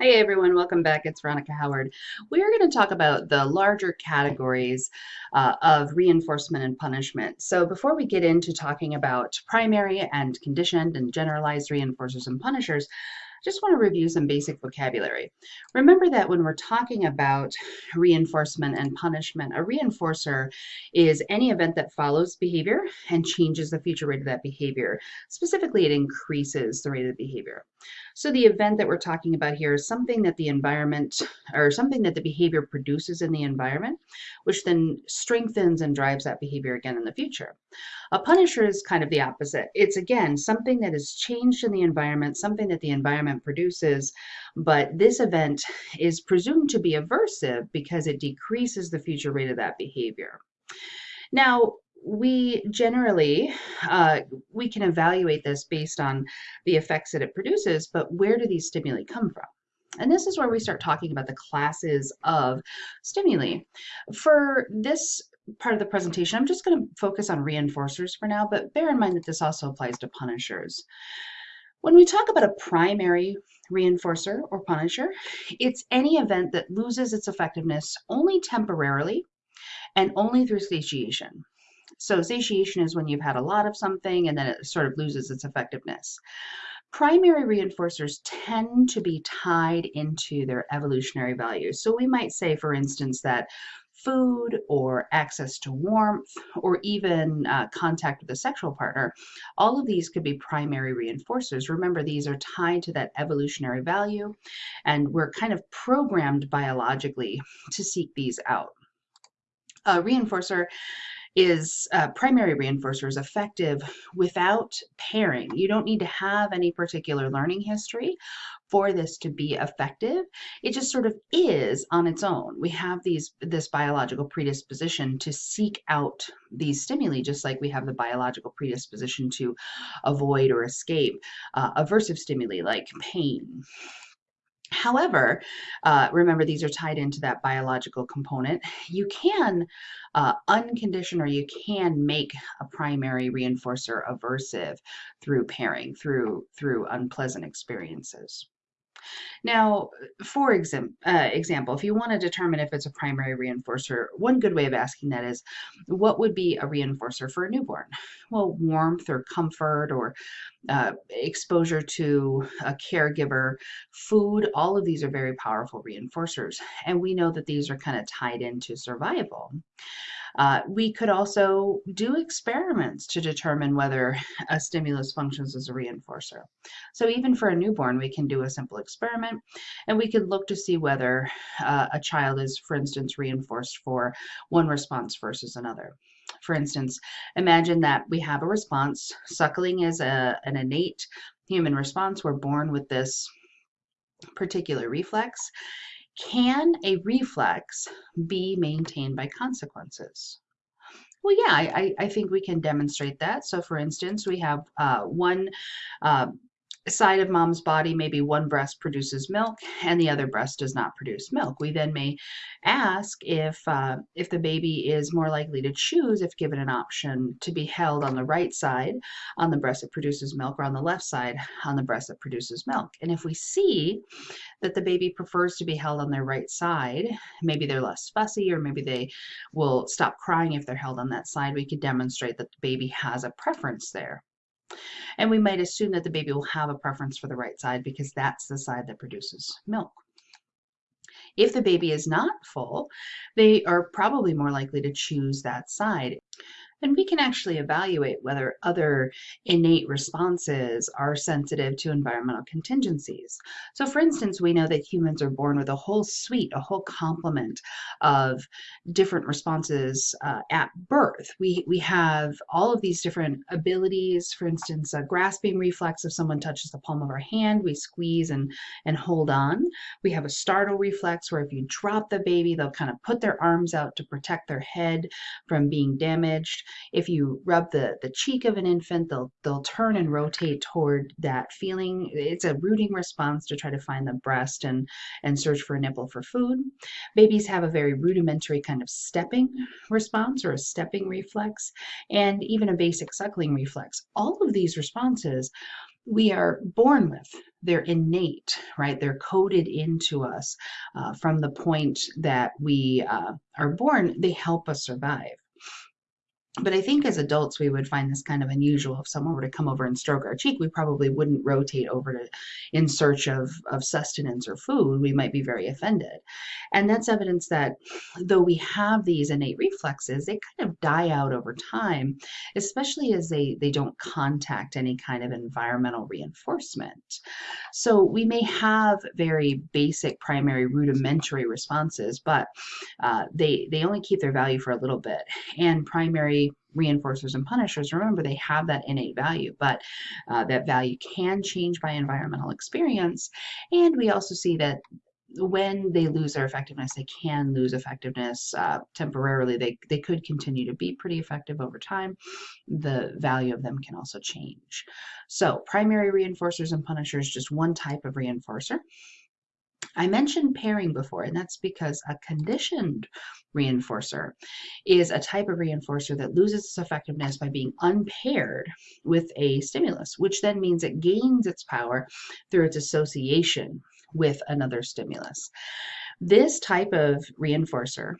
Hey everyone, welcome back. It's Veronica Howard. We're going to talk about the larger categories uh, of reinforcement and punishment. So before we get into talking about primary and conditioned and generalized reinforcers and punishers, I just want to review some basic vocabulary. Remember that when we're talking about reinforcement and punishment, a reinforcer is any event that follows behavior and changes the future rate of that behavior. Specifically, it increases the rate of behavior. So the event that we're talking about here is something that the environment or something that the behavior produces in the environment, which then strengthens and drives that behavior again in the future. A punisher is kind of the opposite. It's again something that is changed in the environment, something that the environment produces, but this event is presumed to be aversive because it decreases the future rate of that behavior. Now, we generally uh, we can evaluate this based on the effects that it produces but where do these stimuli come from? And this is where we start talking about the classes of stimuli. For this part of the presentation i'm just going to focus on reinforcers for now but bear in mind that this also applies to punishers. When we talk about a primary reinforcer or punisher it's any event that loses its effectiveness only temporarily and only through satiation so satiation is when you've had a lot of something and then it sort of loses its effectiveness. Primary reinforcers tend to be tied into their evolutionary values. So we might say, for instance, that food or access to warmth or even uh, contact with a sexual partner, all of these could be primary reinforcers. Remember, these are tied to that evolutionary value, and we're kind of programmed biologically to seek these out. A reinforcer is uh, primary reinforcer is effective without pairing. You don't need to have any particular learning history for this to be effective. It just sort of is on its own. We have these this biological predisposition to seek out these stimuli, just like we have the biological predisposition to avoid or escape uh, aversive stimuli like pain, However, uh, remember these are tied into that biological component. You can uh, uncondition or you can make a primary reinforcer aversive through pairing, through through unpleasant experiences. Now, for exam uh, example, if you want to determine if it's a primary reinforcer, one good way of asking that is, what would be a reinforcer for a newborn? Well, warmth or comfort or uh, exposure to a caregiver, food, all of these are very powerful reinforcers. And we know that these are kind of tied into survival. Uh, we could also do experiments to determine whether a stimulus functions as a reinforcer. So even for a newborn, we can do a simple experiment and we could look to see whether uh, a child is, for instance, reinforced for one response versus another. For instance, imagine that we have a response. Suckling is a, an innate human response. We're born with this particular reflex. Can a reflex be maintained by consequences? Well, yeah, I, I think we can demonstrate that. So for instance, we have uh, one uh, side of mom's body, maybe one breast produces milk and the other breast does not produce milk. We then may ask if, uh, if the baby is more likely to choose, if given an option, to be held on the right side on the breast that produces milk or on the left side on the breast that produces milk. And if we see that the baby prefers to be held on their right side, maybe they're less fussy or maybe they will stop crying if they're held on that side, we could demonstrate that the baby has a preference there. And we might assume that the baby will have a preference for the right side because that's the side that produces milk. If the baby is not full, they are probably more likely to choose that side and we can actually evaluate whether other innate responses are sensitive to environmental contingencies. So for instance, we know that humans are born with a whole suite, a whole complement of different responses uh, at birth. We, we have all of these different abilities, for instance, a grasping reflex, if someone touches the palm of our hand, we squeeze and, and hold on. We have a startle reflex where if you drop the baby, they'll kind of put their arms out to protect their head from being damaged. If you rub the, the cheek of an infant, they'll, they'll turn and rotate toward that feeling. It's a rooting response to try to find the breast and, and search for a nipple for food. Babies have a very rudimentary kind of stepping response or a stepping reflex, and even a basic suckling reflex. All of these responses we are born with. they're innate, right? They're coded into us uh, from the point that we uh, are born. They help us survive. But I think as adults, we would find this kind of unusual. If someone were to come over and stroke our cheek, we probably wouldn't rotate over to in search of, of sustenance or food. We might be very offended. And that's evidence that though we have these innate reflexes, they kind of die out over time, especially as they, they don't contact any kind of environmental reinforcement. So we may have very basic primary rudimentary responses, but uh, they, they only keep their value for a little bit. And primary reinforcers and punishers, remember they have that innate value, but uh, that value can change by environmental experience. And we also see that when they lose their effectiveness, they can lose effectiveness uh, temporarily. They, they could continue to be pretty effective over time. The value of them can also change. So primary reinforcers and punishers, just one type of reinforcer. I mentioned pairing before, and that's because a conditioned reinforcer is a type of reinforcer that loses its effectiveness by being unpaired with a stimulus, which then means it gains its power through its association with another stimulus. This type of reinforcer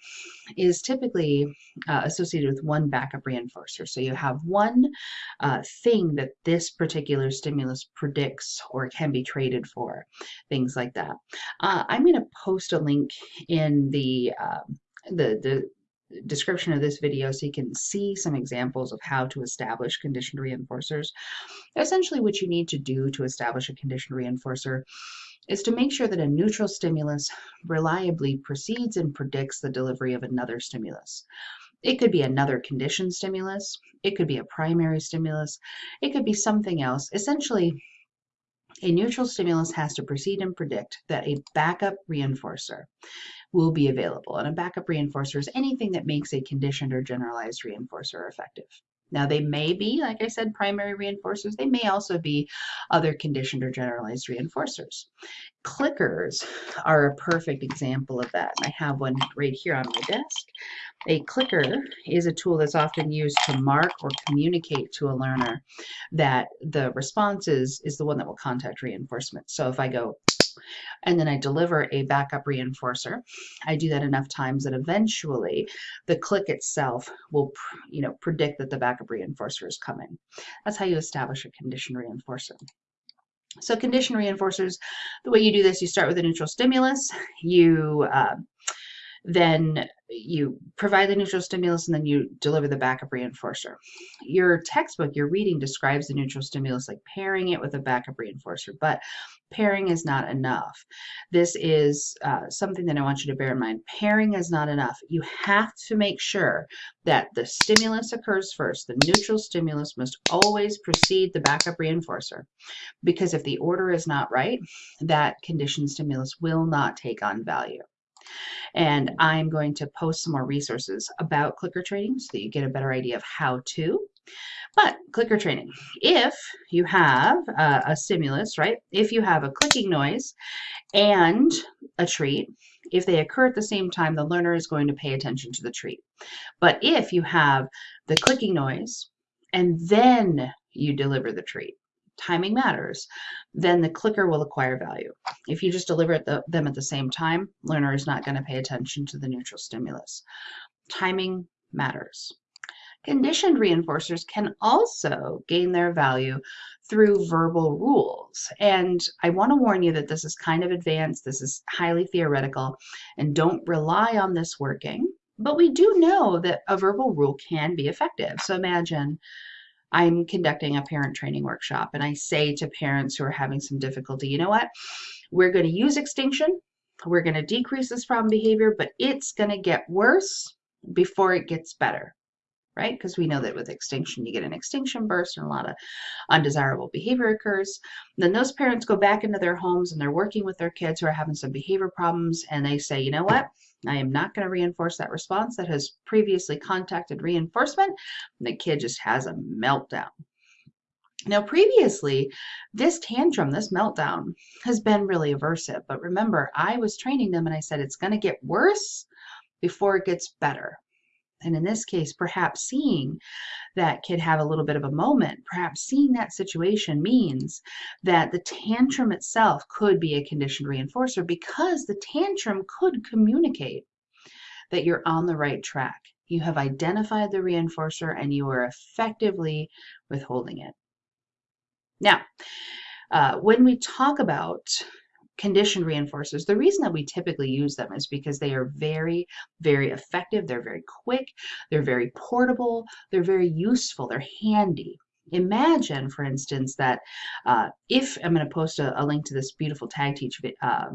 is typically uh, associated with one backup reinforcer. So you have one uh, thing that this particular stimulus predicts or can be traded for, things like that. Uh, I'm going to post a link in the, um, the, the description of this video so you can see some examples of how to establish conditioned reinforcers. Essentially what you need to do to establish a conditioned reinforcer is to make sure that a neutral stimulus reliably precedes and predicts the delivery of another stimulus. It could be another conditioned stimulus, it could be a primary stimulus, it could be something else. Essentially, a neutral stimulus has to precede and predict that a backup reinforcer will be available. And a backup reinforcer is anything that makes a conditioned or generalized reinforcer effective. Now, they may be, like I said, primary reinforcers. They may also be other conditioned or generalized reinforcers. Clickers are a perfect example of that. I have one right here on my desk. A clicker is a tool that's often used to mark or communicate to a learner that the response is, is the one that will contact reinforcement. So if I go and then I deliver a backup reinforcer. I do that enough times that eventually the click itself will, you know, predict that the backup reinforcer is coming. That's how you establish a condition reinforcer. So condition reinforcers, the way you do this, you start with a neutral stimulus, you uh, then you provide the neutral stimulus and then you deliver the backup reinforcer. Your textbook, your reading describes the neutral stimulus like pairing it with a backup reinforcer, but pairing is not enough. This is uh, something that I want you to bear in mind. Pairing is not enough. You have to make sure that the stimulus occurs first. The neutral stimulus must always precede the backup reinforcer because if the order is not right, that conditioned stimulus will not take on value. And I'm going to post some more resources about clicker training so that you get a better idea of how to. But clicker training, if you have a, a stimulus, right, if you have a clicking noise and a treat, if they occur at the same time, the learner is going to pay attention to the treat. But if you have the clicking noise and then you deliver the treat, timing matters, then the clicker will acquire value. If you just deliver the, them at the same time, learner is not going to pay attention to the neutral stimulus. Timing matters. Conditioned reinforcers can also gain their value through verbal rules. And I want to warn you that this is kind of advanced, this is highly theoretical, and don't rely on this working. But we do know that a verbal rule can be effective. So imagine I'm conducting a parent training workshop and I say to parents who are having some difficulty, you know what? We're going to use extinction. We're going to decrease this problem behavior, but it's going to get worse before it gets better, right? Because we know that with extinction, you get an extinction burst and a lot of undesirable behavior occurs. Then those parents go back into their homes and they're working with their kids who are having some behavior problems and they say, you know what? I am not going to reinforce that response that has previously contacted reinforcement. And the kid just has a meltdown. Now, previously, this tantrum, this meltdown, has been really aversive. But remember, I was training them and I said it's going to get worse before it gets better. And in this case, perhaps seeing that kid have a little bit of a moment, perhaps seeing that situation means that the tantrum itself could be a conditioned reinforcer because the tantrum could communicate that you're on the right track. You have identified the reinforcer and you are effectively withholding it. Now, uh, when we talk about conditioned reinforcers, the reason that we typically use them is because they are very, very effective. They're very quick. They're very portable. They're very useful. They're handy. Imagine, for instance, that uh, if I'm going to post a, a, link to this beautiful TAGteach uh,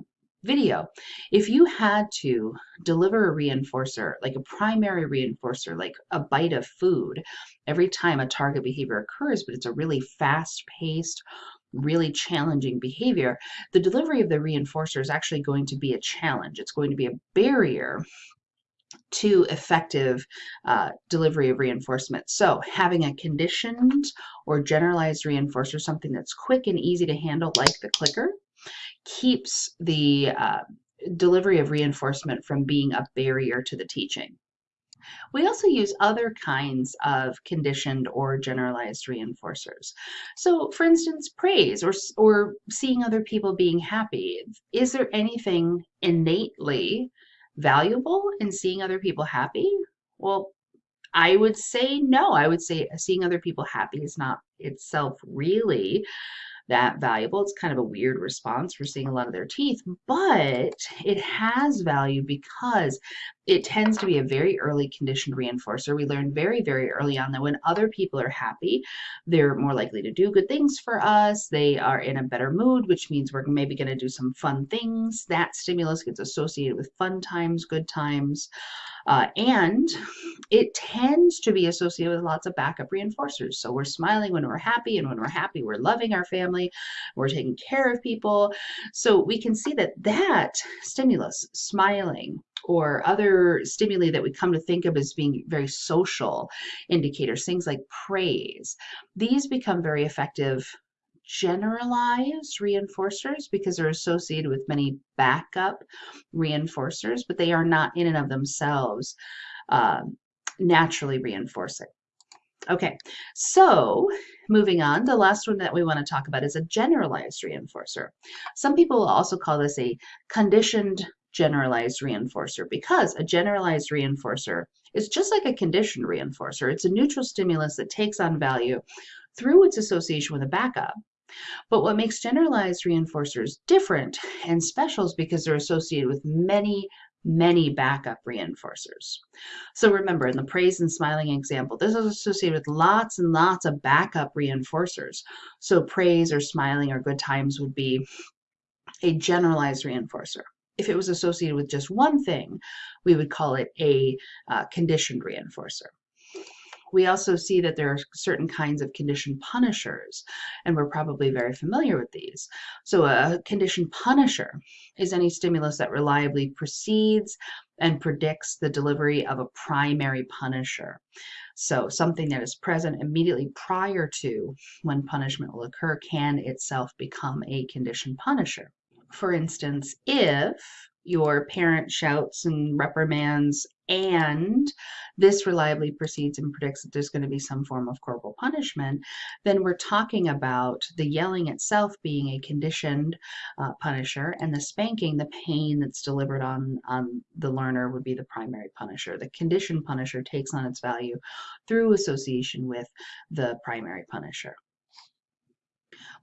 video, if you had to deliver a reinforcer, like a primary reinforcer, like a bite of food, every time a target behavior occurs, but it's a really fast paced, really challenging behavior, the delivery of the reinforcer is actually going to be a challenge. It's going to be a barrier to effective uh, delivery of reinforcement. So having a conditioned or generalized reinforcer, something that's quick and easy to handle like the clicker, keeps the uh, delivery of reinforcement from being a barrier to the teaching. We also use other kinds of conditioned or generalized reinforcers. So for instance, praise or, or seeing other people being happy. Is there anything innately valuable in seeing other people happy? Well, I would say no. I would say seeing other people happy is not itself really that valuable. It's kind of a weird response We're seeing a lot of their teeth, but it has value because it tends to be a very early conditioned reinforcer. We learn very, very early on that when other people are happy, they're more likely to do good things for us. They are in a better mood, which means we're maybe going to do some fun things. That stimulus gets associated with fun times, good times. Uh, and it tends to be associated with lots of backup reinforcers. So we're smiling when we're happy, and when we're happy, we're loving our family, we're taking care of people. So we can see that that stimulus, smiling, or other stimuli that we come to think of as being very social indicators, things like praise, these become very effective generalized reinforcers because they're associated with many backup reinforcers, but they are not in and of themselves uh, naturally reinforcing. Okay, so moving on, the last one that we want to talk about is a generalized reinforcer. Some people will also call this a conditioned generalized reinforcer because a generalized reinforcer is just like a conditioned reinforcer. It's a neutral stimulus that takes on value through its association with a backup. But what makes generalized reinforcers different and special is because they're associated with many, many backup reinforcers. So remember, in the praise and smiling example, this is associated with lots and lots of backup reinforcers. So praise or smiling or good times would be a generalized reinforcer. If it was associated with just one thing, we would call it a uh, conditioned reinforcer. We also see that there are certain kinds of condition punishers, and we're probably very familiar with these. So a condition punisher is any stimulus that reliably precedes and predicts the delivery of a primary punisher. So something that is present immediately prior to when punishment will occur can itself become a condition punisher. For instance, if your parent shouts and reprimands and this reliably proceeds and predicts that there's going to be some form of corporal punishment, then we're talking about the yelling itself being a conditioned uh, punisher and the spanking, the pain that's delivered on, on the learner would be the primary punisher. The conditioned punisher takes on its value through association with the primary punisher.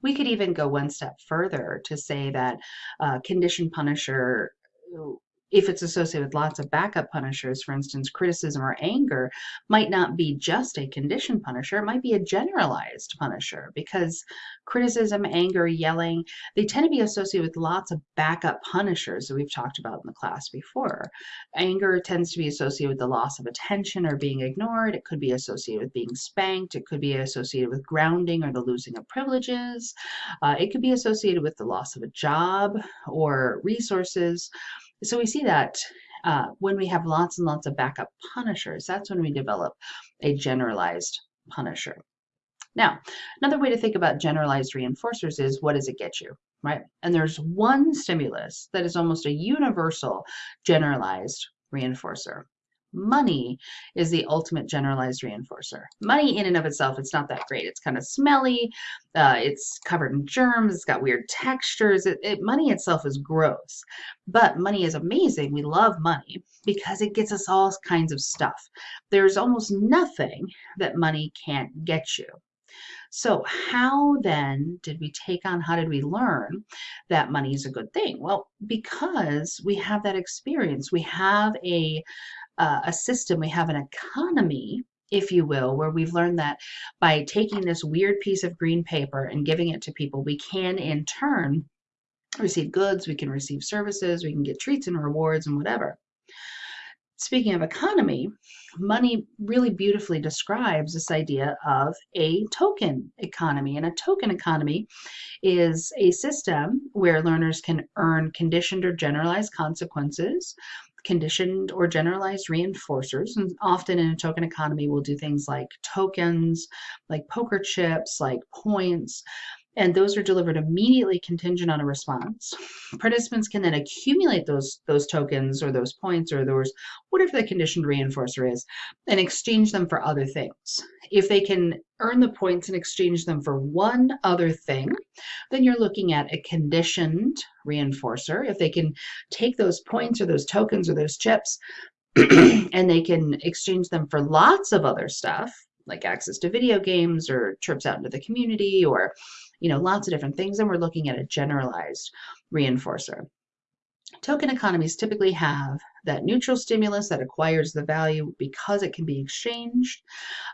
We could even go one step further to say that uh, conditioned punisher who if it's associated with lots of backup punishers, for instance, criticism or anger, might not be just a conditioned punisher. It might be a generalized punisher because criticism, anger, yelling, they tend to be associated with lots of backup punishers that we've talked about in the class before. Anger tends to be associated with the loss of attention or being ignored. It could be associated with being spanked. It could be associated with grounding or the losing of privileges. Uh, it could be associated with the loss of a job or resources. So we see that uh, when we have lots and lots of backup punishers, that's when we develop a generalized punisher. Now, another way to think about generalized reinforcers is what does it get you, right? And there's one stimulus that is almost a universal generalized reinforcer. Money is the ultimate generalized reinforcer. Money in and of itself, it's not that great. It's kind of smelly. Uh, it's covered in germs. It's got weird textures. It, it, money itself is gross, but money is amazing. We love money because it gets us all kinds of stuff. There's almost nothing that money can't get you. So, how then did we take on, how did we learn that money is a good thing? Well, because we have that experience, we have a, uh, a system, we have an economy if you will, where we've learned that by taking this weird piece of green paper and giving it to people, we can in turn receive goods, we can receive services, we can get treats and rewards and whatever. Speaking of economy, money really beautifully describes this idea of a token economy. And a token economy is a system where learners can earn conditioned or generalized consequences, conditioned or generalized reinforcers. And often in a token economy, we'll do things like tokens, like poker chips, like points, and those are delivered immediately contingent on a response. Participants can then accumulate those, those tokens or those points or those, whatever the conditioned reinforcer is, and exchange them for other things. If they can earn the points and exchange them for one other thing, then you're looking at a conditioned reinforcer. If they can take those points or those tokens or those chips and they can exchange them for lots of other stuff, like access to video games or trips out into the community or you know, lots of different things. And we're looking at a generalized reinforcer. Token economies typically have that neutral stimulus that acquires the value because it can be exchanged.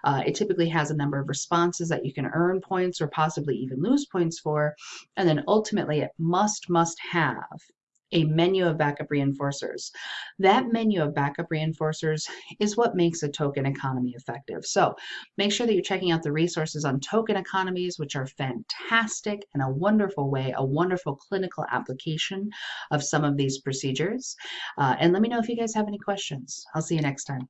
Uh, it typically has a number of responses that you can earn points or possibly even lose points for. And then ultimately, it must, must have a menu of backup reinforcers. That menu of backup reinforcers is what makes a token economy effective. So make sure that you're checking out the resources on token economies, which are fantastic and a wonderful way, a wonderful clinical application of some of these procedures. Uh, and let me know if you guys have any questions. I'll see you next time.